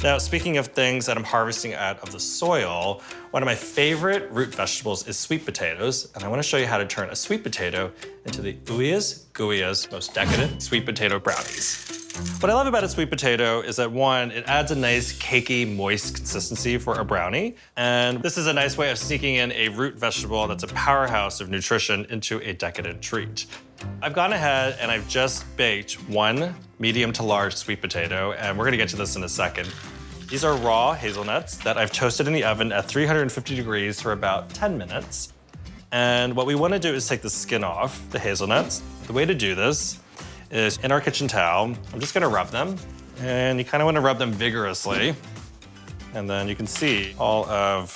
Now, speaking of things that I'm harvesting out of the soil, one of my favorite root vegetables is sweet potatoes, and I wanna show you how to turn a sweet potato into the ooeyest, gooeyest, most decadent sweet potato brownies. What I love about a sweet potato is that one, it adds a nice cakey, moist consistency for a brownie. And this is a nice way of sneaking in a root vegetable that's a powerhouse of nutrition into a decadent treat. I've gone ahead and I've just baked one medium to large sweet potato, and we're gonna get to this in a second. These are raw hazelnuts that I've toasted in the oven at 350 degrees for about 10 minutes. And what we wanna do is take the skin off the hazelnuts. The way to do this is in our kitchen towel, I'm just gonna rub them. And you kinda wanna rub them vigorously. And then you can see all of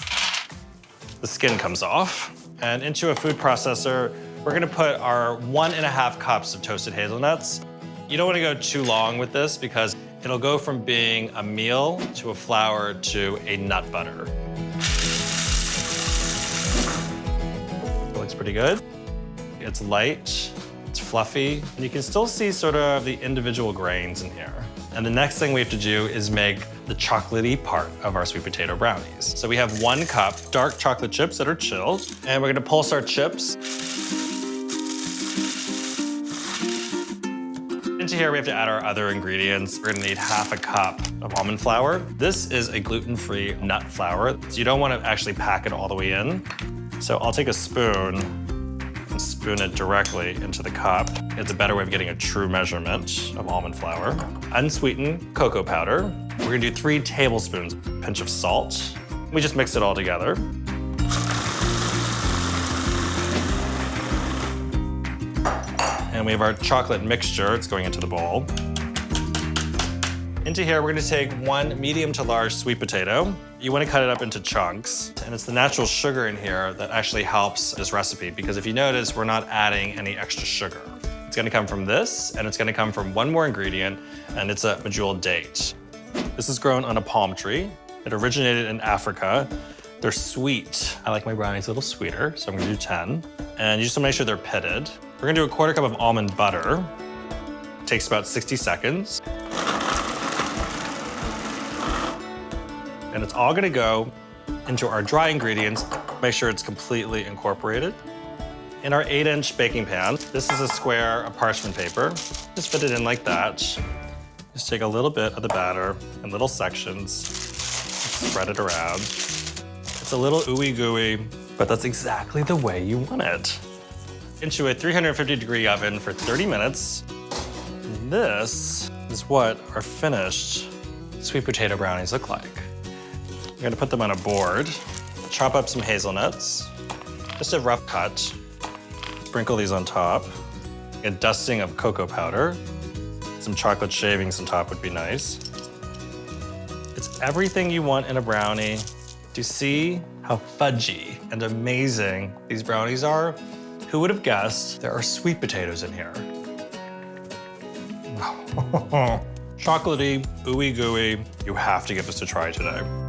the skin comes off. And into a food processor, we're gonna put our one and a half cups of toasted hazelnuts. You don't wanna go too long with this because it'll go from being a meal to a flour to a nut butter. It looks pretty good. It's light, fluffy, and you can still see sort of the individual grains in here. And the next thing we have to do is make the chocolatey part of our sweet potato brownies. So we have one cup dark chocolate chips that are chilled, and we're gonna pulse our chips Into here, we have to add our other ingredients. We're gonna need half a cup of almond flour. This is a gluten-free nut flour, so you don't wanna actually pack it all the way in. So I'll take a spoon spoon it directly into the cup. It's a better way of getting a true measurement of almond flour. Unsweetened cocoa powder. We're gonna do three tablespoons, pinch of salt. We just mix it all together. And we have our chocolate mixture. It's going into the bowl. Into here, we're gonna take one medium to large sweet potato. You wanna cut it up into chunks. And it's the natural sugar in here that actually helps this recipe because if you notice, we're not adding any extra sugar. It's gonna come from this, and it's gonna come from one more ingredient, and it's a medjool date. This is grown on a palm tree. It originated in Africa. They're sweet. I like my brownies a little sweeter, so I'm gonna do 10. And you just wanna make sure they're pitted. We're gonna do a quarter cup of almond butter. It takes about 60 seconds. And it's all gonna go into our dry ingredients. Make sure it's completely incorporated. In our eight inch baking pan, this is a square of parchment paper. Just fit it in like that. Just take a little bit of the batter in little sections, spread it around. It's a little ooey gooey, but that's exactly the way you want it into a 350 degree oven for 30 minutes. This is what our finished sweet potato brownies look like. I'm gonna put them on a board, chop up some hazelnuts, just a rough cut, sprinkle these on top, a dusting of cocoa powder, some chocolate shavings on top would be nice. It's everything you want in a brownie. Do you see how fudgy and amazing these brownies are? Who would have guessed there are sweet potatoes in here? Chocolatey, ooey gooey. You have to give this a try today.